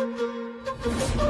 Let's go.